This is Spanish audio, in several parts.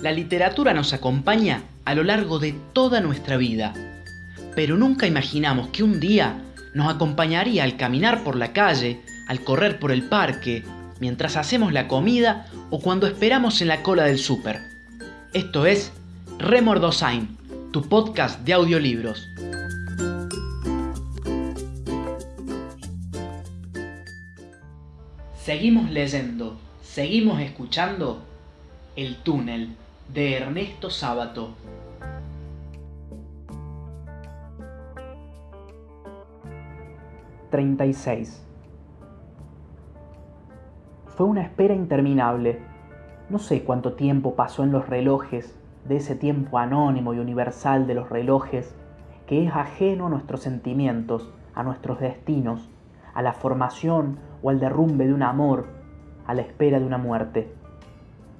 La literatura nos acompaña a lo largo de toda nuestra vida, pero nunca imaginamos que un día nos acompañaría al caminar por la calle, al correr por el parque, mientras hacemos la comida o cuando esperamos en la cola del súper. Esto es Remordosain, tu podcast de audiolibros. Seguimos leyendo, seguimos escuchando El túnel de Ernesto Sábato. ...36... Fue una espera interminable. No sé cuánto tiempo pasó en los relojes, de ese tiempo anónimo y universal de los relojes, que es ajeno a nuestros sentimientos, a nuestros destinos, a la formación o al derrumbe de un amor, a la espera de una muerte.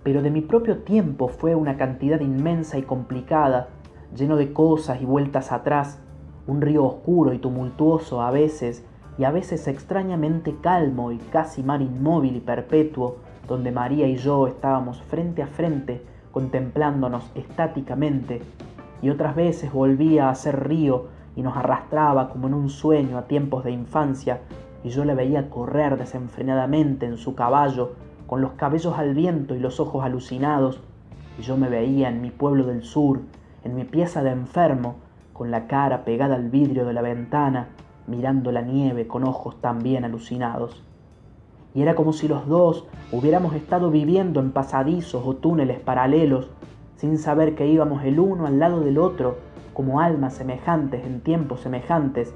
Pero de mi propio tiempo fue una cantidad inmensa y complicada, lleno de cosas y vueltas atrás, un río oscuro y tumultuoso a veces, y a veces extrañamente calmo y casi mar inmóvil y perpetuo, donde María y yo estábamos frente a frente, contemplándonos estáticamente, y otras veces volvía a ser río y nos arrastraba como en un sueño a tiempos de infancia, y yo le veía correr desenfrenadamente en su caballo, con los cabellos al viento y los ojos alucinados, y yo me veía en mi pueblo del sur, en mi pieza de enfermo, con la cara pegada al vidrio de la ventana, mirando la nieve con ojos también alucinados. Y era como si los dos hubiéramos estado viviendo en pasadizos o túneles paralelos, sin saber que íbamos el uno al lado del otro, como almas semejantes en tiempos semejantes,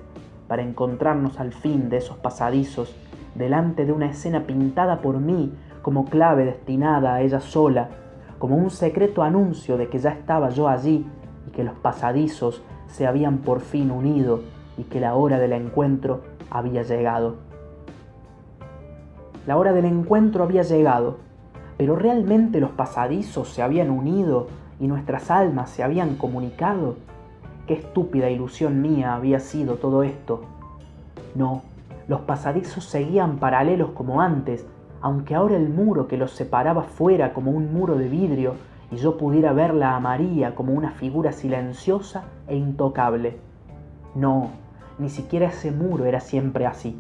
para encontrarnos al fin de esos pasadizos, delante de una escena pintada por mí como clave destinada a ella sola, como un secreto anuncio de que ya estaba yo allí y que los pasadizos se habían por fin unido y que la hora del encuentro había llegado. La hora del encuentro había llegado, pero realmente los pasadizos se habían unido y nuestras almas se habían comunicado. Qué estúpida ilusión mía había sido todo esto. No, los pasadizos seguían paralelos como antes, aunque ahora el muro que los separaba fuera como un muro de vidrio y yo pudiera verla a María como una figura silenciosa e intocable. No, ni siquiera ese muro era siempre así.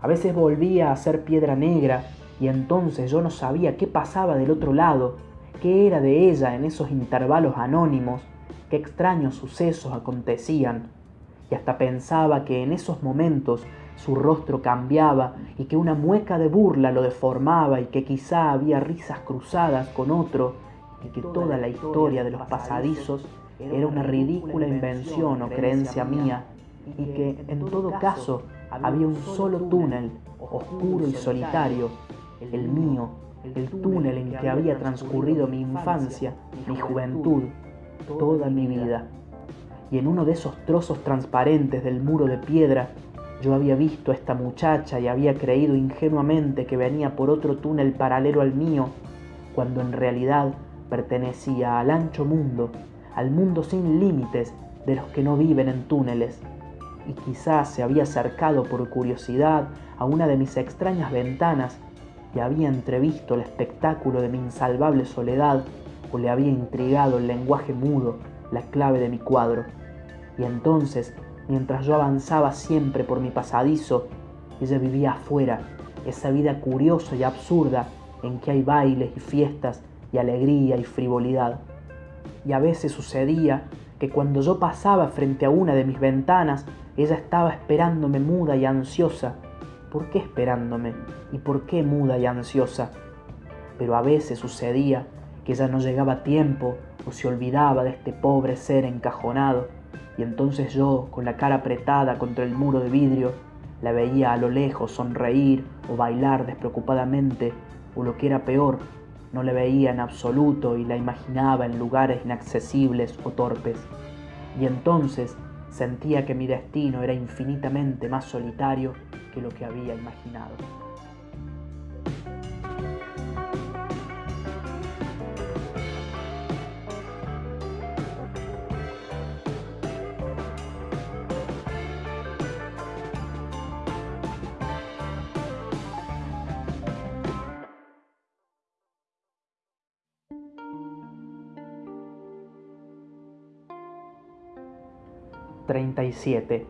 A veces volvía a ser piedra negra y entonces yo no sabía qué pasaba del otro lado, qué era de ella en esos intervalos anónimos qué extraños sucesos acontecían, y hasta pensaba que en esos momentos su rostro cambiaba y que una mueca de burla lo deformaba y que quizá había risas cruzadas con otro y que toda la historia de los pasadizos era una ridícula invención o creencia mía y que en todo caso había un solo túnel, oscuro y solitario, el mío, el túnel en que había transcurrido mi infancia, mi juventud, toda mi vida. Y en uno de esos trozos transparentes del muro de piedra, yo había visto a esta muchacha y había creído ingenuamente que venía por otro túnel paralelo al mío, cuando en realidad pertenecía al ancho mundo, al mundo sin límites de los que no viven en túneles, y quizás se había acercado por curiosidad a una de mis extrañas ventanas y había entrevisto el espectáculo de mi insalvable soledad o le había intrigado el lenguaje mudo, la clave de mi cuadro. Y entonces, mientras yo avanzaba siempre por mi pasadizo, ella vivía afuera, esa vida curiosa y absurda en que hay bailes y fiestas y alegría y frivolidad. Y a veces sucedía que cuando yo pasaba frente a una de mis ventanas, ella estaba esperándome muda y ansiosa. ¿Por qué esperándome? ¿Y por qué muda y ansiosa? Pero a veces sucedía que ya no llegaba a tiempo o se olvidaba de este pobre ser encajonado, y entonces yo, con la cara apretada contra el muro de vidrio, la veía a lo lejos sonreír o bailar despreocupadamente, o lo que era peor, no la veía en absoluto y la imaginaba en lugares inaccesibles o torpes. Y entonces sentía que mi destino era infinitamente más solitario que lo que había imaginado. 37.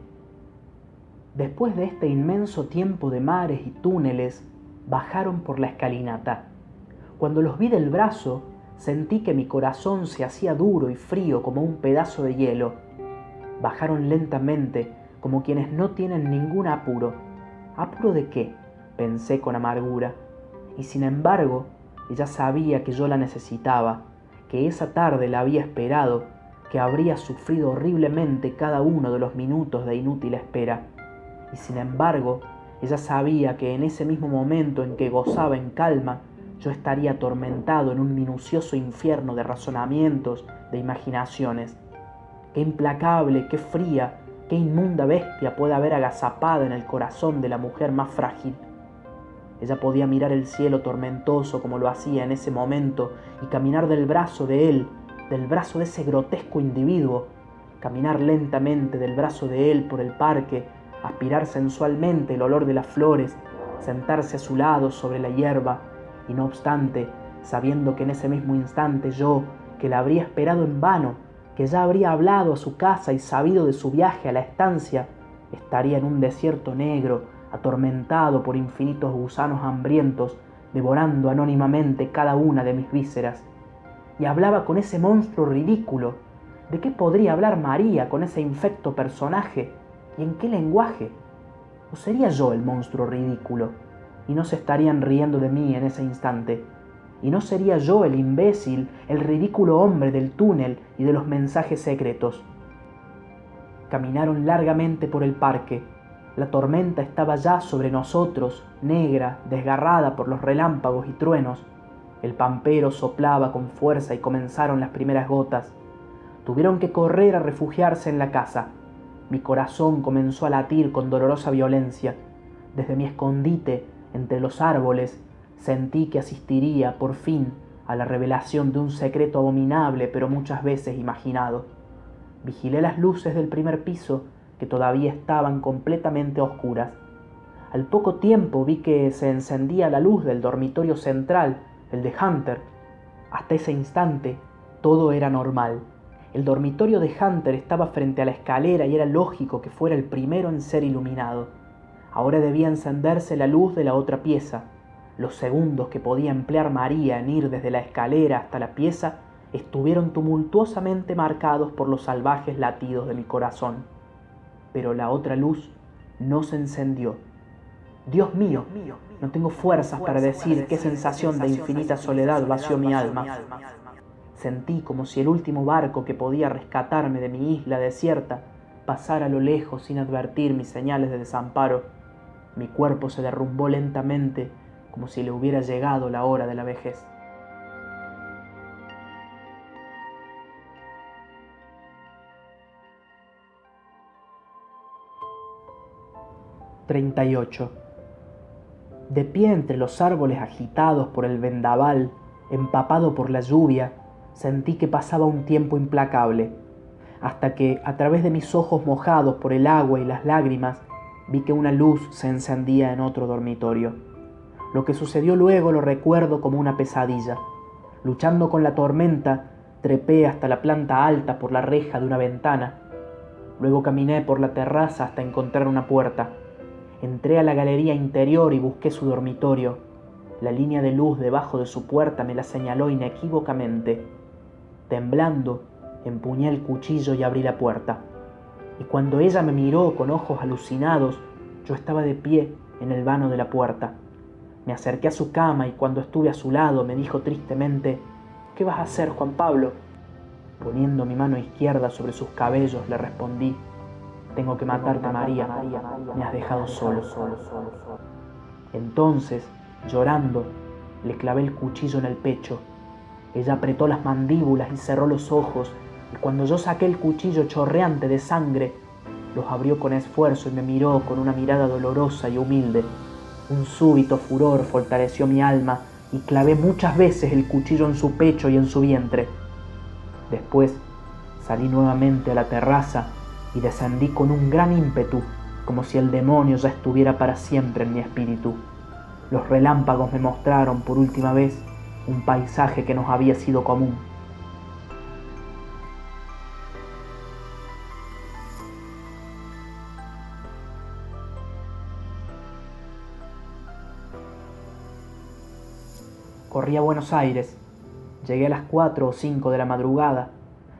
Después de este inmenso tiempo de mares y túneles, bajaron por la escalinata. Cuando los vi del brazo, sentí que mi corazón se hacía duro y frío como un pedazo de hielo. Bajaron lentamente, como quienes no tienen ningún apuro. ¿Apuro de qué? pensé con amargura. Y sin embargo, ella sabía que yo la necesitaba, que esa tarde la había esperado que habría sufrido horriblemente cada uno de los minutos de inútil espera. Y sin embargo, ella sabía que en ese mismo momento en que gozaba en calma, yo estaría atormentado en un minucioso infierno de razonamientos, de imaginaciones. Qué implacable, qué fría, qué inmunda bestia puede haber agazapada en el corazón de la mujer más frágil. Ella podía mirar el cielo tormentoso como lo hacía en ese momento y caminar del brazo de él del brazo de ese grotesco individuo, caminar lentamente del brazo de él por el parque, aspirar sensualmente el olor de las flores, sentarse a su lado sobre la hierba, y no obstante, sabiendo que en ese mismo instante yo, que la habría esperado en vano, que ya habría hablado a su casa y sabido de su viaje a la estancia, estaría en un desierto negro, atormentado por infinitos gusanos hambrientos, devorando anónimamente cada una de mis vísceras y hablaba con ese monstruo ridículo. ¿De qué podría hablar María con ese infecto personaje? ¿Y en qué lenguaje? ¿O sería yo el monstruo ridículo? Y no se estarían riendo de mí en ese instante. ¿Y no sería yo el imbécil, el ridículo hombre del túnel y de los mensajes secretos? Caminaron largamente por el parque. La tormenta estaba ya sobre nosotros, negra, desgarrada por los relámpagos y truenos el pampero soplaba con fuerza y comenzaron las primeras gotas. Tuvieron que correr a refugiarse en la casa. Mi corazón comenzó a latir con dolorosa violencia. Desde mi escondite, entre los árboles, sentí que asistiría, por fin, a la revelación de un secreto abominable pero muchas veces imaginado. Vigilé las luces del primer piso, que todavía estaban completamente oscuras. Al poco tiempo vi que se encendía la luz del dormitorio central el de Hunter. Hasta ese instante todo era normal. El dormitorio de Hunter estaba frente a la escalera y era lógico que fuera el primero en ser iluminado. Ahora debía encenderse la luz de la otra pieza. Los segundos que podía emplear María en ir desde la escalera hasta la pieza estuvieron tumultuosamente marcados por los salvajes latidos de mi corazón. Pero la otra luz no se encendió. Dios mío, no tengo fuerzas para decir qué sensación de infinita soledad vació mi alma. Sentí como si el último barco que podía rescatarme de mi isla desierta pasara a lo lejos sin advertir mis señales de desamparo. Mi cuerpo se derrumbó lentamente como si le hubiera llegado la hora de la vejez. ...38 de pie entre los árboles agitados por el vendaval, empapado por la lluvia, sentí que pasaba un tiempo implacable, hasta que, a través de mis ojos mojados por el agua y las lágrimas, vi que una luz se encendía en otro dormitorio. Lo que sucedió luego lo recuerdo como una pesadilla. Luchando con la tormenta, trepé hasta la planta alta por la reja de una ventana. Luego caminé por la terraza hasta encontrar una puerta. Entré a la galería interior y busqué su dormitorio. La línea de luz debajo de su puerta me la señaló inequívocamente. Temblando, empuñé el cuchillo y abrí la puerta. Y cuando ella me miró con ojos alucinados, yo estaba de pie en el vano de la puerta. Me acerqué a su cama y cuando estuve a su lado me dijo tristemente, ¿Qué vas a hacer, Juan Pablo? Poniendo mi mano izquierda sobre sus cabellos, le respondí, tengo que matarte, María. Me has dejado solo. Entonces, llorando, le clavé el cuchillo en el pecho. Ella apretó las mandíbulas y cerró los ojos, y cuando yo saqué el cuchillo chorreante de sangre, los abrió con esfuerzo y me miró con una mirada dolorosa y humilde. Un súbito furor fortaleció mi alma y clavé muchas veces el cuchillo en su pecho y en su vientre. Después salí nuevamente a la terraza y descendí con un gran ímpetu, como si el demonio ya estuviera para siempre en mi espíritu. Los relámpagos me mostraron por última vez un paisaje que nos había sido común. Corrí a Buenos Aires. Llegué a las 4 o 5 de la madrugada.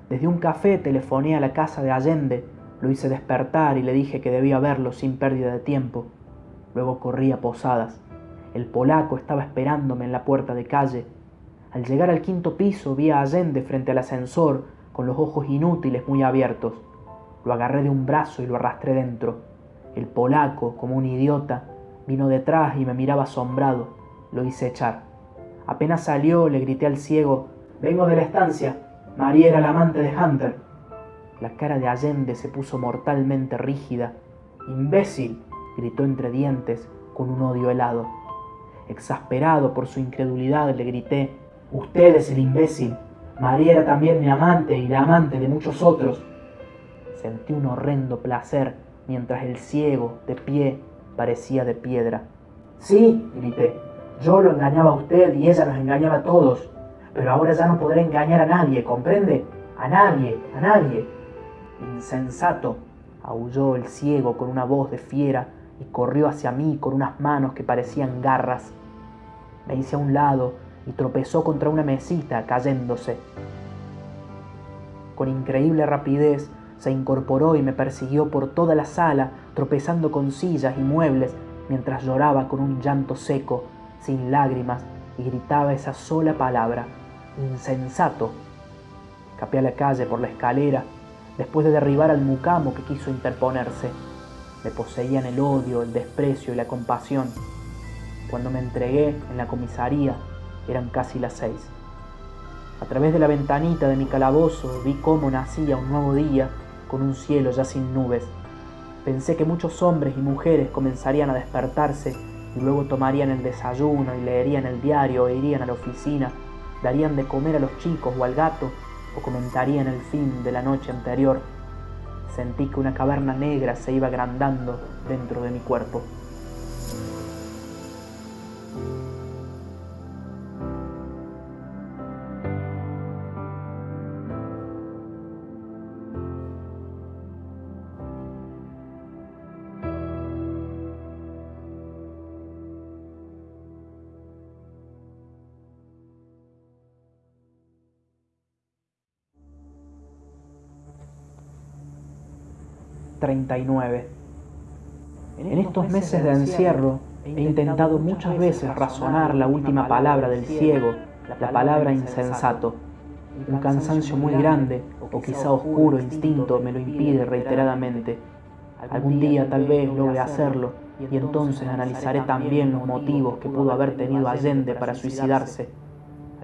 Desde un café telefoné a la casa de Allende, lo hice despertar y le dije que debía verlo sin pérdida de tiempo. Luego corrí a Posadas. El polaco estaba esperándome en la puerta de calle. Al llegar al quinto piso vi a Allende frente al ascensor, con los ojos inútiles muy abiertos. Lo agarré de un brazo y lo arrastré dentro. El polaco, como un idiota, vino detrás y me miraba asombrado. Lo hice echar. Apenas salió, le grité al ciego, Vengo de la estancia. María era la amante de Hunter. La cara de Allende se puso mortalmente rígida. ¡Imbécil! gritó entre dientes, con un odio helado. Exasperado por su incredulidad, le grité, Usted es el imbécil. María era también mi amante y la amante de muchos otros. Sentí un horrendo placer mientras el ciego, de pie, parecía de piedra. Sí, grité, yo lo engañaba a usted y ella nos engañaba a todos, pero ahora ya no podré engañar a nadie, ¿comprende? A nadie, a nadie. Insensato, aulló el ciego con una voz de fiera y corrió hacia mí con unas manos que parecían garras. Me hice a un lado y tropezó contra una mesita, cayéndose. Con increíble rapidez se incorporó y me persiguió por toda la sala, tropezando con sillas y muebles, mientras lloraba con un llanto seco, sin lágrimas, y gritaba esa sola palabra, insensato. Escapé a la calle por la escalera, después de derribar al mucamo que quiso interponerse. Me poseían el odio, el desprecio y la compasión. Cuando me entregué en la comisaría, eran casi las seis. A través de la ventanita de mi calabozo vi cómo nacía un nuevo día con un cielo ya sin nubes. Pensé que muchos hombres y mujeres comenzarían a despertarse y luego tomarían el desayuno y leerían el diario o irían a la oficina, darían de comer a los chicos o al gato o comentarían el fin de la noche anterior. Sentí que una caverna negra se iba agrandando dentro de mi cuerpo. 39. En estos meses de encierro he intentado muchas veces razonar la última palabra del ciego, la palabra insensato. Un cansancio muy grande o quizá oscuro instinto me lo impide reiteradamente. Algún día tal vez logre hacerlo y entonces analizaré también los motivos que pudo haber tenido Allende para suicidarse.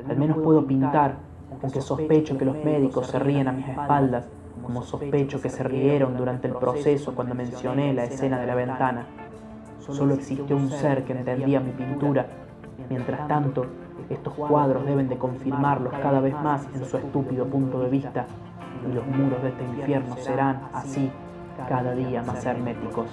Al menos puedo pintar, aunque sospecho que los médicos se ríen a mis espaldas como sospecho que se rieron durante el proceso cuando mencioné la escena de la ventana. Solo existió un ser que entendía mi pintura. Mientras tanto, estos cuadros deben de confirmarlos cada vez más en su estúpido punto de vista, y los muros de este infierno serán, así, cada día más herméticos.